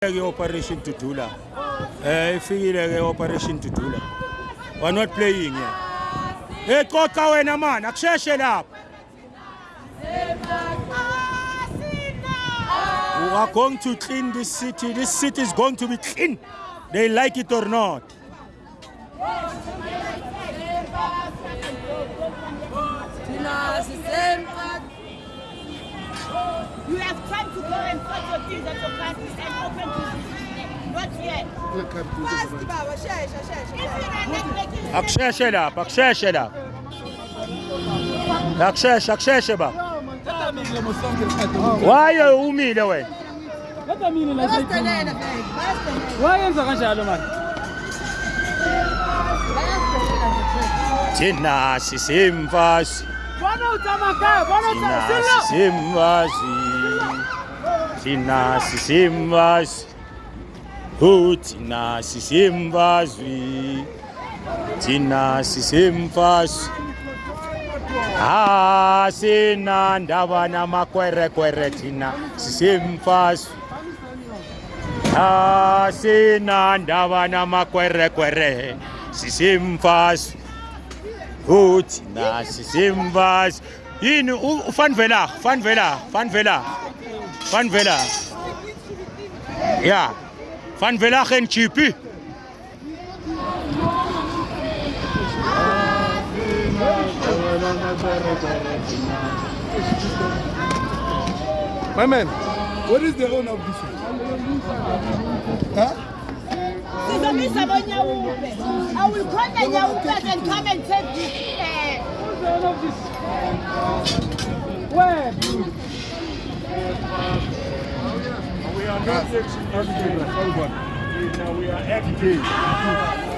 ke operation Dudula. Eh ifikile ke operation Dudula. We're not playing here. Hey qoqa wena man, akusheshe lapha. We are going to clean this city. This city is going to be clean. They like it or not. You have time to go and sort your things at your parties اقشاش العب اقشاش العب اقشاش اقشاش شباب واي ومين وين هذا مين اللي واي زغن شالو مالك Tina sisimvasi Tina sisimvasi Tina sisimvasi Oh, thina sisemfazwi thina sisemfazwi asena ah, ndaba namakwerekwere thina sisemfazwi asena ah, ndaba namakwerekwere sisemfazwi Oh, thina sisemfazwi yini ufanvela fanvela fanvela fanvela ya. yeah. Van vela geen chippy. My man, what is the owner of this one? Huh? I will call the Nyawupes and come and take this. Uh, where? Are not ex- we are FK.